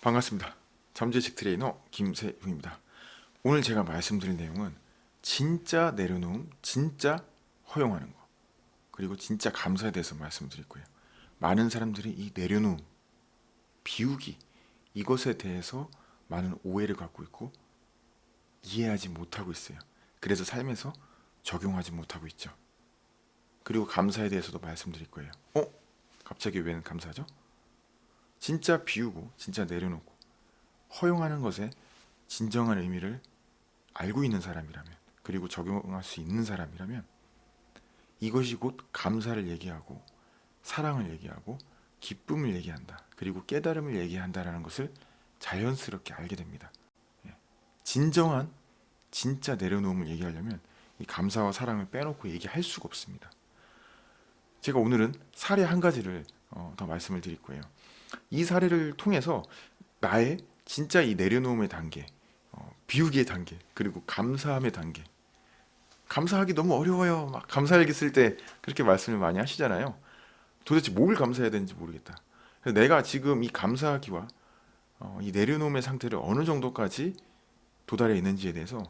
반갑습니다. 잠재직 트레이너 김세웅입니다. 오늘 제가 말씀드릴 내용은 진짜 내려놓음, 진짜 허용하는 거 그리고 진짜 감사에 대해서 말씀드릴 거예요. 많은 사람들이 이 내려놓음, 비우기 이것에 대해서 많은 오해를 갖고 있고 이해하지 못하고 있어요. 그래서 삶에서 적용하지 못하고 있죠. 그리고 감사에 대해서도 말씀드릴 거예요. 어? 갑자기 왜 감사죠? 진짜 비우고 진짜 내려놓고 허용하는 것에 진정한 의미를 알고 있는 사람이라면 그리고 적용할 수 있는 사람이라면 이것이 곧 감사를 얘기하고 사랑을 얘기하고 기쁨을 얘기한다 그리고 깨달음을 얘기한다라는 것을 자연스럽게 알게 됩니다. 예. 진정한 진짜 내려놓음을 얘기하려면 이 감사와 사랑을 빼놓고 얘기할 수가 없습니다. 제가 오늘은 사례 한 가지를 어, 더 말씀을 드릴 거예요 이 사례를 통해서 나의 진짜 이 내려놓음의 단계, 어, 비우기의 단계, 그리고 감사함의 단계. 감사하기 너무 어려워요. 막 감사일기 쓸 때 그렇게 말씀을 많이 하시잖아요. 도대체 뭘 감사해야 되는지 모르겠다. 그래서 내가 지금 이 감사하기와 어, 이 내려놓음의 상태를 어느 정도까지 도달해 있는지에 대해서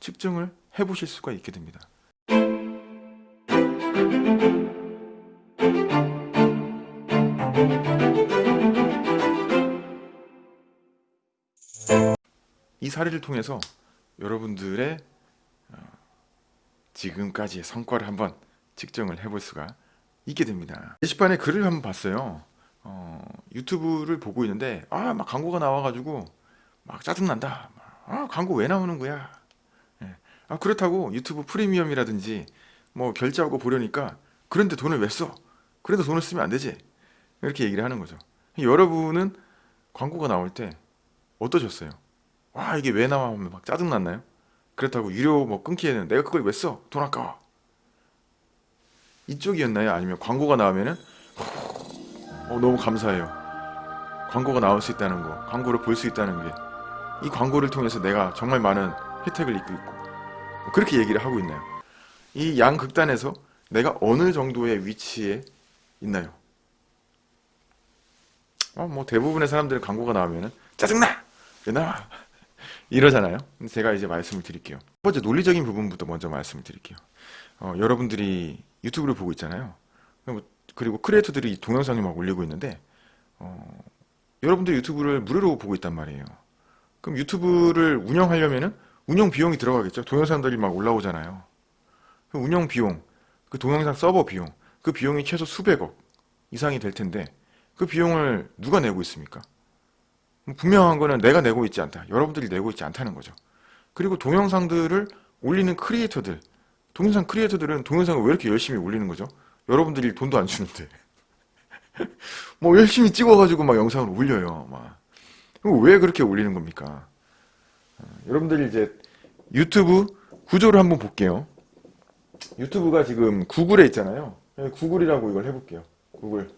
측정을 해보실 수가 있게 됩니다. 이 사례를 통해서 여러분들의 어, 지금까지의 성과를 한번 측정을 해볼 수가 있게 됩니다. 게시판에 글을 한번 봤어요. 어, 유튜브를 보고 있는데 아 막 광고가 나와가지고 막 짜증난다. 아 광고 왜 나오는 거야? 예. 아 그렇다고 유튜브 프리미엄이라든지 뭐 결제하고 보려니까 그런데 돈을 왜 써? 그래도 돈을 쓰면 안 되지. 이렇게 얘기를 하는 거죠. 여러분은 광고가 나올 때 어떠셨어요? 와 이게 왜 나와 하면 막 짜증났나요? 그렇다고 유료 뭐 끊기에는 내가 그걸 왜 써? 돈 아까워 이쪽이었나요? 아니면 광고가 나오면은 어, 너무 감사해요 광고가 나올 수 있다는 거 광고를 볼 수 있다는 게 이 광고를 통해서 내가 정말 많은 혜택을 입고 있고 뭐 그렇게 얘기를 하고 있나요? 이 양 극단에서 내가 어느 정도의 위치에 있나요? 어, 뭐 대부분의 사람들은 광고가 나오면은 짜증나! 왜 나와? 이러잖아요. 제가 이제 말씀을 드릴게요. 첫 번째 논리적인 부분부터 먼저 말씀을 드릴게요. 어, 여러분들이 유튜브를 보고 있잖아요. 그리고 크리에이터들이 동영상을 막 올리고 있는데 어, 여러분들 유튜브를 무료로 보고 있단 말이에요. 그럼 유튜브를 운영하려면은 운영 비용이 들어가겠죠. 동영상들이 막 올라오잖아요. 그 운영 비용, 그 동영상 서버 비용, 그 비용이 최소 수백억 이상이 될 텐데 그 비용을 누가 내고 있습니까? 분명한 거는 내가 내고 있지 않다. 여러분들이 내고 있지 않다는 거죠. 그리고 동영상들을 올리는 크리에이터들 동영상 크리에이터들은 동영상을 왜 이렇게 열심히 올리는 거죠? 여러분들이 돈도 안 주는데 뭐 열심히 찍어가지고 막 영상을 올려요. 막. 왜 그렇게 올리는 겁니까? 어, 여러분들이 이제 유튜브 구조를 한번 볼게요. 유튜브가 지금 구글에 있잖아요. 네, 구글이라고 이걸 해볼게요. 구글.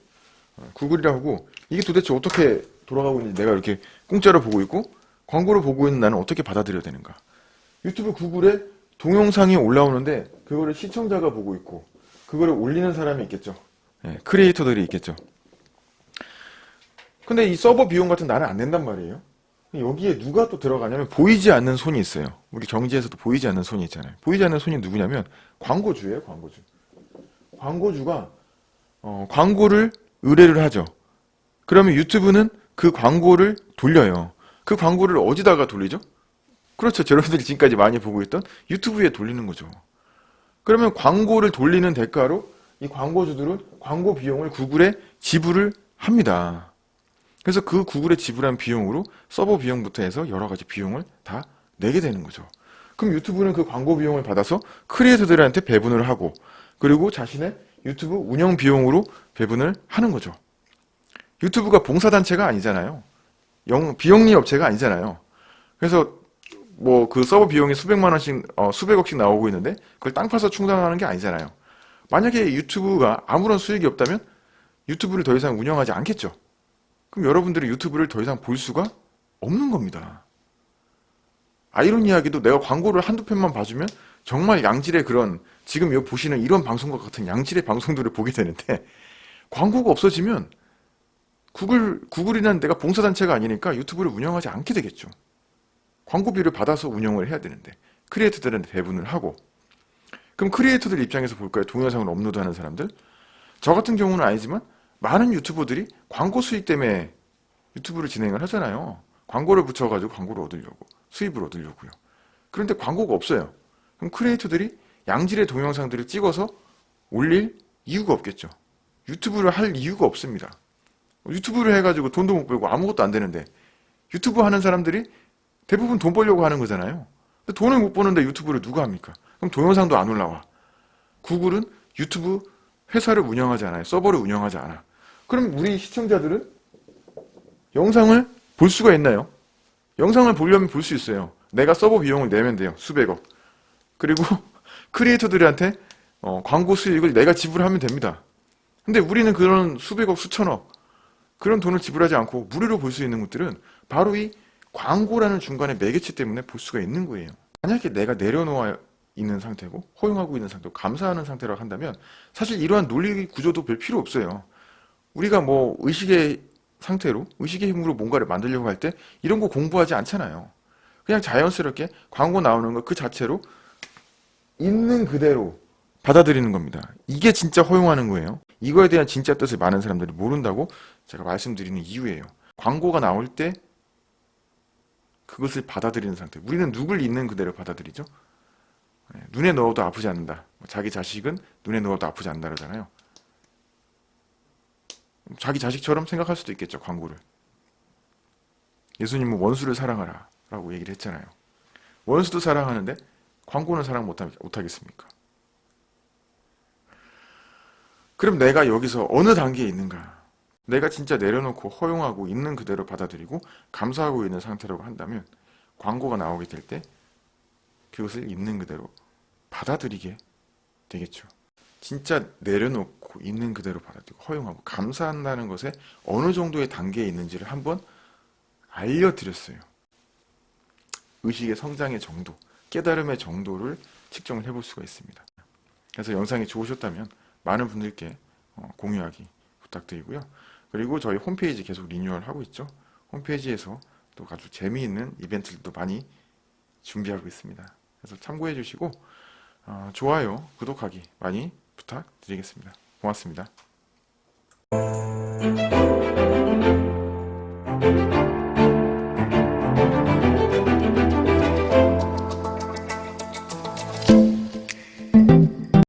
어, 구글이라고 이게 도대체 어떻게 돌아가고 있는지 내가 이렇게 공짜로 보고 있고 광고를 보고 있는 나는 어떻게 받아들여야 되는가. 유튜브 구글에 동영상이 올라오는데 그거를 시청자가 보고 있고 그거를 올리는 사람이 있겠죠. 네, 크리에이터들이 있겠죠. 근데 이 서버 비용 같은 나는 안 낸단 말이에요. 여기에 누가 또 들어가냐면 보이지 않는 손이 있어요. 우리 경제에서도 보이지 않는 손이 있잖아요. 보이지 않는 손이 누구냐면 광고주예요 광고주. 광고주가 어, 광고를 의뢰를 하죠. 그러면 유튜브는 그 광고를 돌려요. 그 광고를 어디다가 돌리죠? 그렇죠. 여러분들이 지금까지 많이 보고 있던 유튜브에 돌리는 거죠. 그러면 광고를 돌리는 대가로 이 광고주들은 광고 비용을 구글에 지불을 합니다. 그래서 그 구글에 지불한 비용으로 서버 비용부터 해서 여러 가지 비용을 다 내게 되는 거죠. 그럼 유튜브는 그 광고 비용을 받아서 크리에이터들한테 배분을 하고 그리고 자신의 유튜브 운영 비용으로 배분을 하는 거죠. 유튜브가 봉사단체가 아니잖아요. 영, 비영리 업체가 아니잖아요. 그래서 뭐 그 서버 비용이 수백만 원씩, 어, 수백억씩 나오고 있는데 그걸 땅 파서 충당하는 게 아니잖아요. 만약에 유튜브가 아무런 수익이 없다면 유튜브를 더 이상 운영하지 않겠죠. 그럼 여러분들이 유튜브를 더 이상 볼 수가 없는 겁니다. 아이러니하게도 내가 광고를 한두 편만 봐주면 정말 양질의 그런 지금 여기 보시는 이런 방송과 같은 양질의 방송들을 보게 되는데 광고가 없어지면 구글 구글이라는 데가 봉사단체가 아니니까 유튜브를 운영하지 않게 되겠죠. 광고비를 받아서 운영을 해야 되는데 크리에이터들한테 배분을 하고 그럼 크리에이터들 입장에서 볼까요? 동영상을 업로드하는 사람들 저 같은 경우는 아니지만 많은 유튜버들이 광고 수익 때문에 유튜브를 진행을 하잖아요. 광고를 붙여가지고 광고를 얻으려고 수입을 얻으려고요. 그런데 광고가 없어요. 그럼 크리에이터들이 양질의 동영상들을 찍어서 올릴 이유가 없겠죠. 유튜브를 할 이유가 없습니다. 유튜브를 해가지고 돈도 못 벌고 아무것도 안 되는데 유튜브 하는 사람들이 대부분 돈 벌려고 하는 거잖아요. 근데 돈을 못 버는데 유튜브를 누가 합니까? 그럼 동영상도 안 올라와. 구글은 유튜브 회사를 운영하지 않아요. 서버를 운영하지 않아. 그럼 우리 시청자들은 영상을 볼 수가 있나요? 영상을 보려면 볼 수 있어요. 내가 서버 비용을 내면 돼요. 수백억. 그리고 크리에이터들한테 어, 광고 수익을 내가 지불하면 됩니다. 근데 우리는 그런 수백억, 수천억 그런 돈을 지불하지 않고 무료로 볼 수 있는 것들은 바로 이 광고라는 중간에 매개체 때문에 볼 수가 있는 거예요. 만약에 내가 내려놓아 있는 상태고 허용하고 있는 상태고 감사하는 상태라고 한다면 사실 이러한 논리 구조도 별 필요 없어요. 우리가 뭐 의식의 상태로 의식의 힘으로 뭔가를 만들려고 할 때 이런 거 공부하지 않잖아요. 그냥 자연스럽게 광고 나오는 거그 자체로 있는 그대로 받아들이는 겁니다. 이게 진짜 허용하는 거예요. 이거에 대한 진짜 뜻을 많은 사람들이 모른다고 제가 말씀드리는 이유예요. 광고가 나올 때 그것을 받아들이는 상태. 우리는 누굴 있는 그대로 받아들이죠. 네, 눈에 넣어도 아프지 않는다. 자기 자식은 눈에 넣어도 아프지 않는다 그러잖아요. 자기 자식처럼 생각할 수도 있겠죠. 광고를. 예수님은 원수를 사랑하라 라고 얘기를 했잖아요. 원수도 사랑하는데 광고는 사랑 못하, 못하겠습니까? 그럼 내가 여기서 어느 단계에 있는가? 내가 진짜 내려놓고 허용하고 있는 그대로 받아들이고 감사하고 있는 상태라고 한다면 광고가 나오게 될 때 그것을 있는 그대로 받아들이게 되겠죠. 진짜 내려놓고 있는 그대로 받아들이고 허용하고 감사한다는 것에 어느 정도의 단계에 있는지를 한번 알려드렸어요. 의식의 성장의 정도, 깨달음의 정도를 측정을 해볼 수가 있습니다. 그래서 영상이 좋으셨다면 많은 분들께 어, 공유하기 부탁드리고요. 그리고 저희 홈페이지 계속 리뉴얼 하고 있죠. 홈페이지에서 또 아주 재미있는 이벤트들도 많이 준비하고 있습니다. 그래서 참고해 주시고 어, 좋아요, 구독하기 많이 부탁드리겠습니다. 고맙습니다.